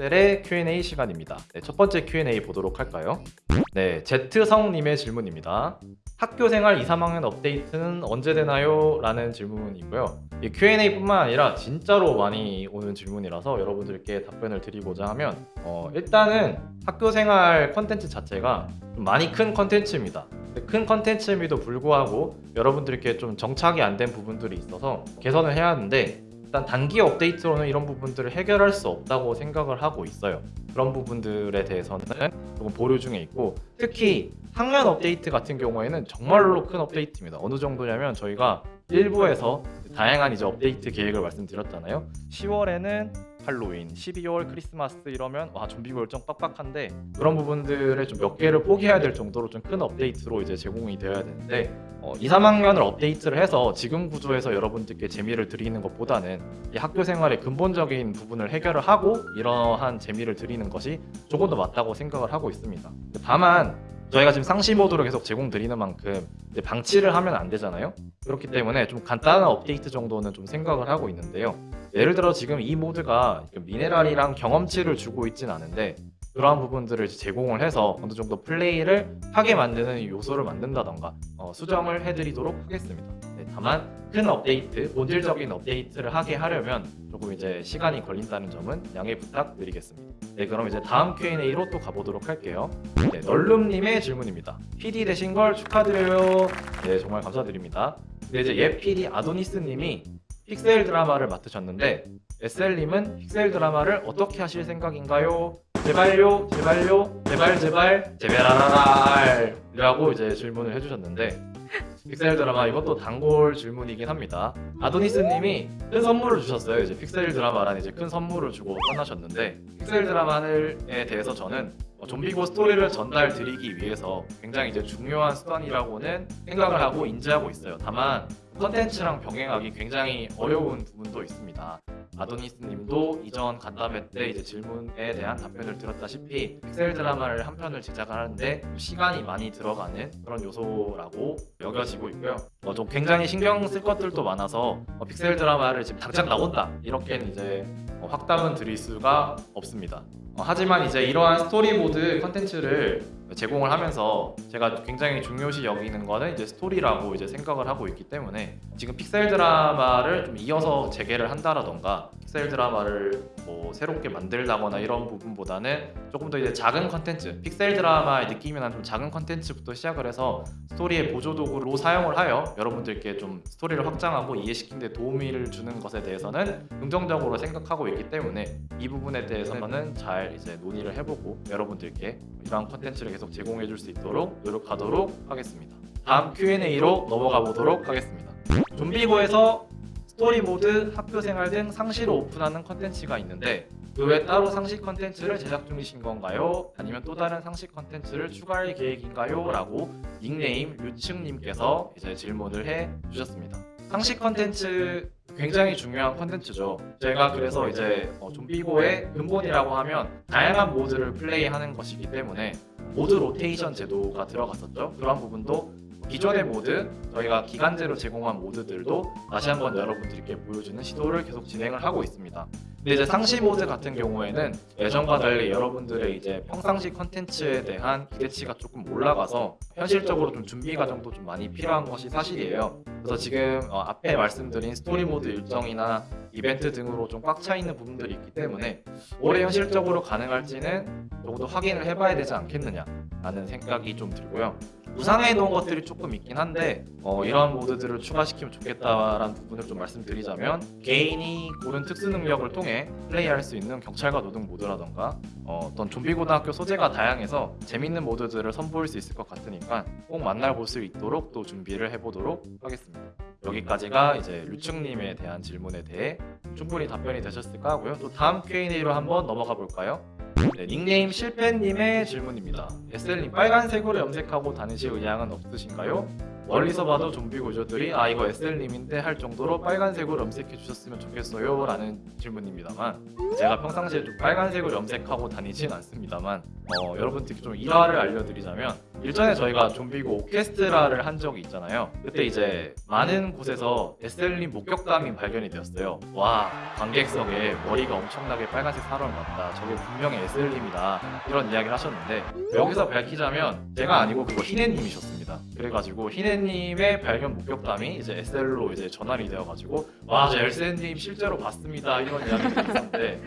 엑셀의 Q&A 시간입니다. 네, 첫 번째 Q&A 보도록 할까요? 네, Z성님의 질문입니다. 학교 생활 2, 3학년 업데이트는 언제 되나요? 라는 질문이고요. 이 Q&A뿐만 아니라 진짜로 많이 오는 질문이라서 여러분들께 답변을 드리고자 하면 어, 일단은 학교 생활 컨텐츠 자체가 좀 많이 큰 컨텐츠입니다. 큰 컨텐츠임에도 불구하고 여러분들께 좀 정착이 안 된 부분들이 있어서 개선을 해야 하는데 일단 단기 업데이트로는 이런 부분들을 해결할 수 없다고 생각을 하고 있어요. 그런 부분들에 대해서는 조금 보류 중에 있고 특히 학년 업데이트 같은 경우에는 정말로 큰 업데이트입니다. 어느 정도냐면 저희가 일부에서 다양한 이제 업데이트 계획을 말씀드렸잖아요. 10월에는 할로윈, 12월 크리스마스 이러면 와 좀비고 열정 빡빡한데 그런 부분들을 좀 몇 개를 포기해야 될 정도로 좀 큰 업데이트로 이제 제공이 되어야 되는데 어, 2, 3학년을 업데이트를 해서 지금 구조에서 여러분들께 재미를 드리는 것보다는 이 학교 생활의 근본적인 부분을 해결을 하고 이러한 재미를 드리는 것이 조금 더 맞다고 생각을 하고 있습니다. 다만 저희가 지금 상시 모드로 계속 제공 드리는 만큼 방치를 하면 안 되잖아요. 그렇기 때문에 좀 간단한 업데이트 정도는 좀 생각을 하고 있는데요. 예를 들어 지금 이 모드가 미네랄이랑 경험치를 주고 있진 않은데 그러한 부분들을 제공을 해서 어느 정도 플레이를 하게 만드는 요소를 만든다던가 어, 수정을 해드리도록 하겠습니다. 네, 다만 큰 업데이트, 본질적인 업데이트를 하게 하려면 조금 이제 시간이 걸린다는 점은 양해 부탁드리겠습니다. 네, 그럼 이제 다음 Q&A로 또 가보도록 할게요. 네, 널룸님의 질문입니다. PD 되신 걸 축하드려요. 네, 정말 감사드립니다. 네, 이제 예 PD 아도니스님이 픽셀 드라마를 맡으셨는데 SL님은 픽셀 드라마를 어떻게 하실 생각인가요? 제발요, 제발요, 제발 제발 제발라랄 이라고 이제 질문을 해주셨는데 픽셀 드라마 이것도 단골 질문이긴 합니다. 아도니스님이 큰 선물을 주셨어요. 이제 픽셀 드라마란 이제 큰 선물을 주고 떠나셨는데 픽셀 드라마에 대해서 저는 어, 좀비고 스토리를 전달 드리기 위해서 굉장히 이제 중요한 수단이라고는 생각을 하고 인지하고 있어요. 다만 컨텐츠랑 병행하기 굉장히 어려운 부분도 있습니다. 아도니스님도 이전 간담회 때 이제 질문에 대한 답변을 들었다시피 픽셀 드라마를 한 편을 제작하는데 시간이 많이 들어가는 그런 요소라고 여겨지고 있고요. 어, 좀 굉장히 신경 쓸 것들도 많아서 어, 픽셀 드라마를 지금 당장 나온다 이렇게는 이제 어, 확답은 드릴 수가 없습니다. 어, 하지만 이제 이러한 스토리보드 컨텐츠를 제공을 하면서 제가 굉장히 중요시 여기는 거는 이제 스토리라고 이제 생각을 하고 있기 때문에 지금 픽셀 드라마를 좀 이어서 재개를 한다라던가 픽셀 드라마를 뭐 새롭게 만들다거나 이런 부분보다는 조금 더 이제 작은 컨텐츠 픽셀 드라마의 느낌이 나는 좀 작은 컨텐츠부터 시작을 해서 스토리의 보조 도구로 사용을 하여 여러분들께 좀 스토리를 확장하고 이해시키는 데 도움을 주는 것에 대해서는 긍정적으로 생각하고 있기 때문에 이 부분에 대해서는 잘 이제 논의를 해보고 여러분들께 이러한 컨텐츠를 계속 제공해 줄 수 있도록 노력하도록 하겠습니다. 다음 Q&A로 넘어가 보도록 하겠습니다. 좀비고에서 스토리 모드, 학교 생활 등 상시로 오픈하는 컨텐츠가 있는데 그 외 따로 상시 컨텐츠를 제작 중이신 건가요? 아니면 또 다른 상시 컨텐츠를 추가할 계획인가요? 라고 닉네임 류층님께서 이제 질문을 해 주셨습니다. 상시 컨텐츠 굉장히 중요한 컨텐츠죠. 제가 그래서 이제 어, 좀비고의 근본이라고 하면 다양한 모드를 플레이하는 것이기 때문에 모드 로테이션 제도가 들어갔었죠. 그런 부분도 기존의 모드, 저희가 기간제로 제공한 모드들도 다시 한번 여러분들께 보여주는 시도를 계속 진행을 하고 있습니다. 근데 이제 상시 모드 같은 경우에는 예전과 달리 여러분들의 이제 평상시 컨텐츠에 대한 기대치가 조금 올라가서 현실적으로 좀 준비 과정도 좀 많이 필요한 것이 사실이에요. 그래서 지금 어, 앞에 말씀드린 스토리 모드 일정이나 이벤트 등으로 좀 꽉 차 있는 부분들이 있기 때문에 올해 현실적으로 가능할지는 더 확인을 해봐야 되지 않겠느냐라는 생각이 좀 들고요. 무상해 놓은 것들이 조금 있긴 한데 어, 이러한 모드들을 추가시키면 좋겠다라는 부분을 좀 말씀드리자면 개인이 고른 특수 능력을 통해 플레이할 수 있는 경찰과 노동 모드라던가 어, 어떤 좀비 고등학교 소재가 다양해서 재밌는 모드들을 선보일 수 있을 것 같으니까 꼭 만날 수 있도록 또 준비를 해보도록 하겠습니다. 여기까지가 이제 류충님에 대한 질문에 대해 충분히 답변이 되셨을까 하고요. 또 다음 Q&A로 한번 넘어가 볼까요? 네, 닉네임 실패님의 질문입니다. SL님 빨간색으로 염색하고 다니실 의향은 없으신가요? 멀리서 봐도 좀비 구조들이 아 이거 SL님인데 할 정도로 빨간색으로 염색해 주셨으면 좋겠어요 라는 질문입니다만 제가 평상시에 좀 빨간색으로 염색하고 다니진 않습니다만 어, 여러분들께 좀 일화를 알려드리자면 일전에 저희가 좀비고 오케스트라를 한 적이 있잖아요. 그때 이제 많은 곳에서 SL님 목격담이 발견이 되었어요. 와 관객석에 머리가 엄청나게 빨간색 사람을 봤다. 저게 분명히 SL님이다. 이런 이야기를 하셨는데 여기서 밝히자면 제가 아니고 그거 희네님이셨습니다. 그래가지고 희네님의 발견 목격담이 이제 SL로 이제 전환이 되어가지고 와저 SL님 실제로 봤습니다. 이런 이야기가 있었는데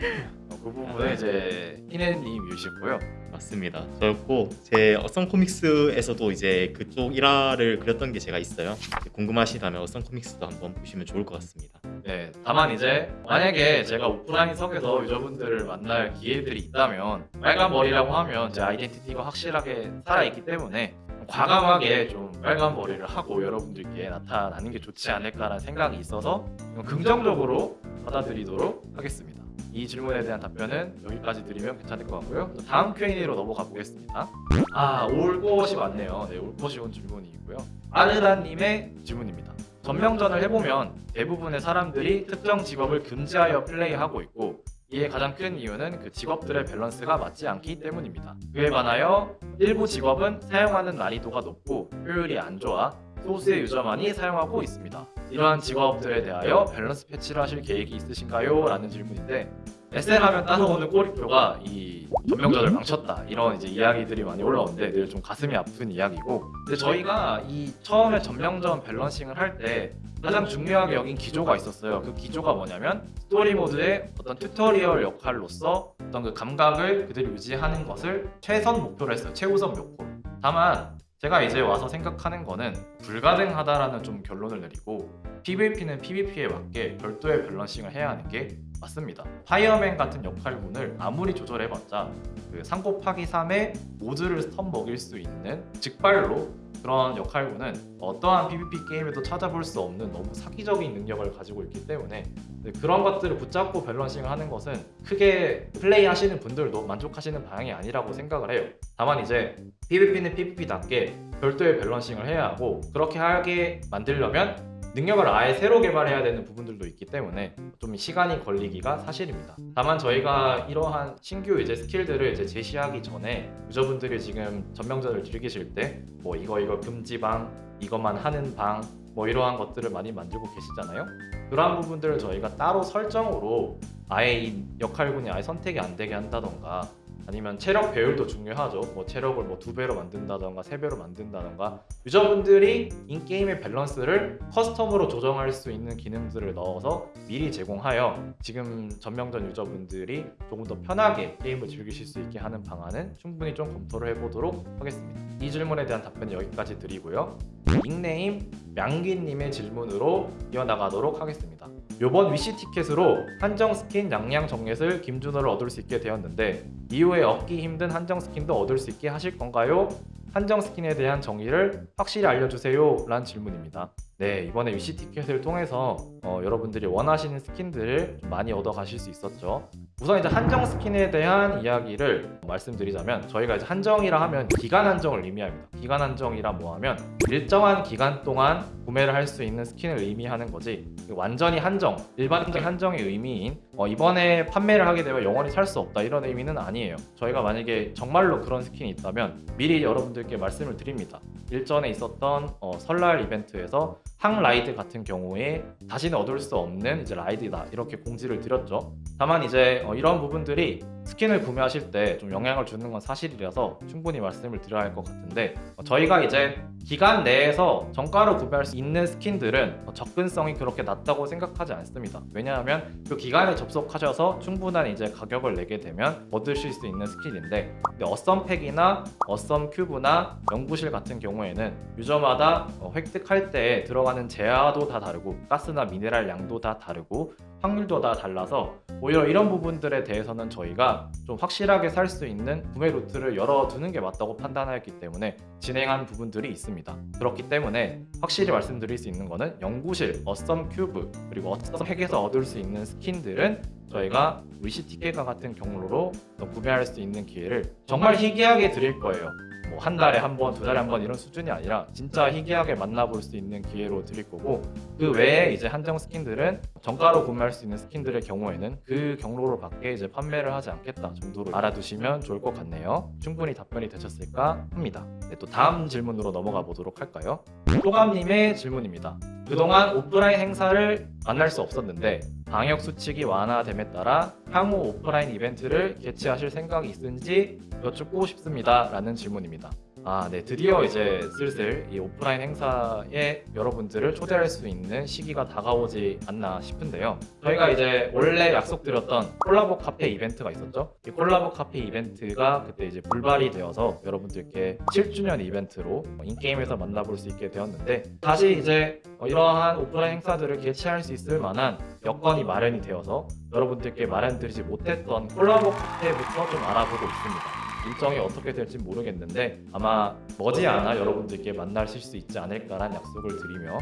어, 그 부분은 이제 희네님이시고요. 맞습니다. 저였고 제 어썸 코믹스에서도 이제 그쪽 일화를 그렸던 게 제가 있어요. 궁금하시다면 어썸 코믹스도 한번 보시면 좋을 것 같습니다. 네, 다만 이제 만약에 제가 오프라인석에서 유저분들을 만날 기회들이 있다면 빨간 머리라고 하면 제 아이덴티티가 확실하게 살아있기 때문에 과감하게 좀 빨간 머리를 하고 여러분들께 나타나는 게 좋지 않을까라는 생각이 있어서 긍정적으로 받아들이도록 하겠습니다. 이 질문에 대한 답변은 여기까지 드리면 괜찮을 것 같고요. 다음 Q&A로 넘어가 보겠습니다. 아, 올 것이 왔네요. 네, 올 것이 온 질문이고요. 아르다님의 질문입니다. 전명전을 해보면 대부분의 사람들이 특정 직업을 금지하여 플레이하고 있고 이에 가장 큰 이유는 그 직업들의 밸런스가 맞지 않기 때문입니다. 그에 반하여 일부 직업은 사용하는 난이도가 높고 효율이 안 좋아 소수의 유저만이 사용하고 있습니다. 이러한 직업들에 대하여 밸런스 패치를 하실 계획이 있으신가요? 라는 질문인데 SL 하면 따라오는 꼬리표가 이 전명전을 망쳤다 이런 이제 이야기들이 많이 올라오는데 늘 좀 가슴이 아픈 이야기고 근데 저희가 이 처음에 전명전 balancing을 할 때 가장 중요하게 여긴 기조가 있었어요 그 기조가 뭐냐면 스토리 모드의 어떤 튜토리얼 역할로서 어떤 그 감각을 그대로 유지하는 것을 최선 목표로 했어요 최우선 목표 다만 제가 이제 와서 생각하는 거는 불가능하다라는 좀 결론을 내리고 PVP는 PVP에 맞게 별도의 balancing을 해야 하는 게 맞습니다. 파이어맨 같은 역할군을 아무리 조절해봤자 그3 곱하기 3의 모두를 stun 먹일 수 있는 직발로 그런 역할군은 어떠한 PVP 게임에도 찾아볼 수 없는 너무 사기적인 능력을 가지고 있기 때문에 네, 그런 것들을 붙잡고 balancing을 하는 것은 크게 플레이 하시는 분들도 만족하시는 방향이 아니라고 생각을 해요. 다만 이제 PVP는 PVP답게 별도의 balancing을 해야 하고 그렇게 하게 만들려면 능력을 아예 새로 개발해야 되는 부분들도 있기 때문에 좀 시간이 걸리기가 사실입니다. 다만 저희가 이러한 신규 이제 스킬들을 이제 제시하기 전에 유저분들이 지금 전명전을 즐기실 때 뭐 이거 이거 금지방, 이것만 하는 방, 뭐 이러한 것들을 많이 만들고 계시잖아요. 그러한 부분들을 저희가 따로 설정으로 아예 이 역할군이 아예 선택이 안 되게 한다던가 아니면 체력 배율도 중요하죠. 뭐 체력을 뭐 두 배로 만든다던가 세 배로 만든다던가 유저분들이 in-game의 밸런스를 custom으로 조정할 수 있는 기능들을 넣어서 미리 제공하여 지금 전명전 유저분들이 조금 더 편하게 게임을 즐기실 수 있게 하는 방안은 충분히 좀 검토를 해보도록 하겠습니다. 이 질문에 대한 답변은 여기까지 드리고요. 닉네임 명기님의 질문으로 이어나가도록 하겠습니다. 요번 위시 티켓으로 한정 스킨 양양 정렛을 김준호를 얻을 수 있게 되었는데 이후에 얻기 힘든 한정 스킨도 얻을 수 있게 하실 건가요? 한정 스킨에 대한 정의를 확실히 알려주세요 라는 질문입니다 네 이번에 위시 티켓을 통해서 어, 여러분들이 원하시는 스킨들을 좀 많이 얻어 가실 수 있었죠 우선 이제 한정 스킨에 대한 이야기를 말씀드리자면 저희가 이제 한정이라 하면 기간 한정을 의미합니다. 기간 한정이라 뭐하면 일정한 기간 동안 구매를 할 수 있는 스킨을 의미하는 거지. 완전히 한정 일반적인 한정의 의미인 어, 이번에 판매를 하게 되면 영원히 살 수 없다 이런 의미는 아니에요. 저희가 만약에 정말로 그런 스킨이 있다면 미리 여러분들께 말씀을 드립니다. 일전에 있었던 어, 설날 이벤트에서 항라이드 같은 경우에 다시는 얻을 수 없는 이제 라이드다 이렇게 공지를 드렸죠. 다만 이제 어, 이런 부분들이 스킨을 구매하실 때 좀 영향을 주는 건 사실이라서 충분히 말씀을 드려야 할 것 같은데 어, 저희가 이제 기간 내에서 정가로 구매할 수 있는 스킨들은 어, 접근성이 그렇게 낮다고 생각하지 않습니다. 왜냐하면 그 기간에 접속하셔서 충분한 이제 가격을 내게 되면 얻으실 수 있는 스킨인데 어썸팩이나 어썸 큐브나 연구실 같은 경우에는 유저마다 어, 획득할 때 들어가 는 재화도 다 다르고 가스나 미네랄 양도 다 다르고 확률도 다 달라서 오히려 이런 부분들에 대해서는 저희가 좀 확실하게 살 수 있는 구매 루트를 열어두는 게 맞다고 판단하였기 때문에 진행한 부분들이 있습니다. 그렇기 때문에 확실히 말씀드릴 수 있는 거는 연구실, 어썸 큐브, 그리고 어썸팩에서 얻을 수 있는 스킨들은 저희가 위시 티켓과 같은 경로로 구매할 수 있는 기회를 정말 희귀하게 드릴 거예요. 뭐 한 달에 한 번, 두 달에 한 번 이런 수준이 아니라 진짜 희귀하게 만나볼 수 있는 기회로 드릴 거고 그 외에 이제 한정 스킨들은 정가로 구매할 수 있는 스킨들의 경우에는 그 경로로 밖에 이제 판매를 하지 않겠다 정도로 알아두시면 좋을 것 같네요. 충분히 답변이 되셨을까 합니다. 네, 또 다음 질문으로 넘어가 보도록 할까요? 소감님의 질문입니다. 그동안 오프라인 행사를 만날 수 없었는데 방역 수칙이 완화됨에 따라 향후 오프라인 이벤트를 개최하실 생각이 있은지 여쭙고 싶습니다. 라는 질문입니다. 아, 네. 드디어 이제 슬슬 이 오프라인 행사에 여러분들을 초대할 수 있는 시기가 다가오지 않나 싶은데요. 저희가 이제 원래 약속드렸던 콜라보 카페 이벤트가 있었죠. 이 콜라보 카페 이벤트가 그때 이제 불발이 되어서 여러분들께 7주년 이벤트로 인게임에서 만나볼 수 있게 되었는데 다시 이제 어, 이러한 오프라인 행사들을 개최할 수 있을 만한 여건이 마련이 되어서 여러분들께 마련드리지 못했던 콜라보 카페부터 좀 알아보고 있습니다. 일정이 어떻게 될지 모르겠는데 아마 머지않아 여러분들께 만나실 수 있지 않을까란 약속을 드리며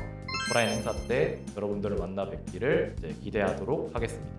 오프라인 행사 때 여러분들을 만나 뵙기를 기대하도록 하겠습니다.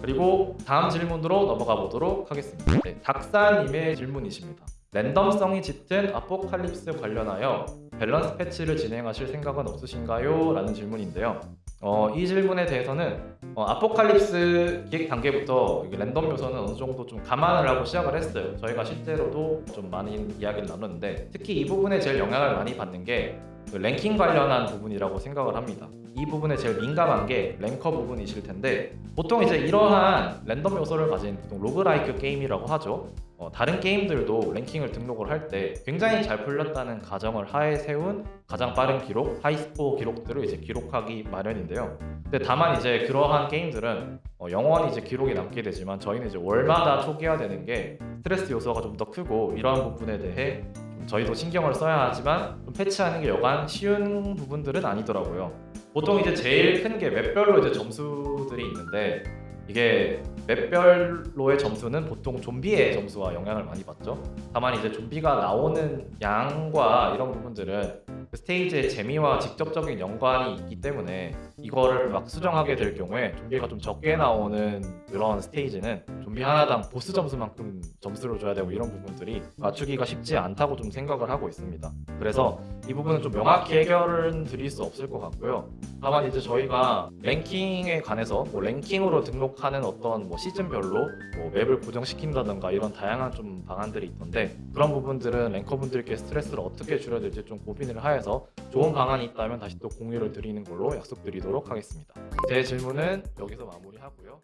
그리고 다음 질문으로 넘어가 보도록 하겠습니다. 네, 닥사님의 질문이십니다. 랜덤성이 짙은 아포칼립스 관련하여 밸런스 패치를 진행하실 생각은 없으신가요? 라는 질문인데요. 어, 이 질문에 대해서는 어, 아포칼립스 기획 단계부터 랜덤 요소는 어느 정도 좀 감안을 하고 시작을 했어요. 저희가 실제로도 좀 많은 이야기를 나눴는데 특히 이 부분에 제일 영향을 많이 받는 게그 랭킹 관련한 부분이라고 생각을 합니다. 이 부분에 제일 민감한 게 랭커 부분이실 텐데 보통 이제 이러한 랜덤 요소를 가진 보통 roguelike 게임이라고 하죠. 어, 다른 게임들도 랭킹을 등록을 할 때 굉장히 잘 풀렸다는 가정을 하에 세운 가장 빠른 기록, high score 기록들을 이제 기록하기 마련인데요. 근데 다만 이제 그러한 게임들은 어, 영원히 이제 기록이 남게 되지만 저희는 이제 월마다 초기화되는 게 스트레스 요소가 좀 더 크고 이러한 부분에 대해 좀 저희도 신경을 써야 하지만 좀 패치하는 게 여간 쉬운 부분들은 아니더라고요. 보통 이제 제일 큰 게 맵별로 이제 점수들이 있는데 이게 맵별로의 점수는 보통 좀비의 점수와 영향을 많이 받죠. 다만 이제 좀비가 나오는 양과 이런 부분들은 그 스테이지의 재미와 직접적인 연관이 있기 때문에 이거를 막 수정하게 될 경우에 좀비가 좀 적게 나오는 그런 스테이지는 좀비 하나당 보스 점수만큼 점수를 줘야 되고 이런 부분들이 맞추기가 쉽지 않다고 좀 생각을 하고 있습니다. 그래서 이 부분은 좀 명확히 해결은 드릴 수 없을 것 같고요. 다만 이제 저희가 랭킹에 관해서 뭐 랭킹으로 등록 하는 어떤 뭐 시즌별로 뭐 맵을 고정시킨다던가 이런 다양한 좀 방안들이 있던데 그런 부분들은 랭커분들께 스트레스를 어떻게 줄여야 될지 좀 고민을 하여서 좋은 방안이 있다면 다시 또 공유를 드리는 걸로 약속드리도록 하겠습니다. 제 질문은 여기서 마무리하고요.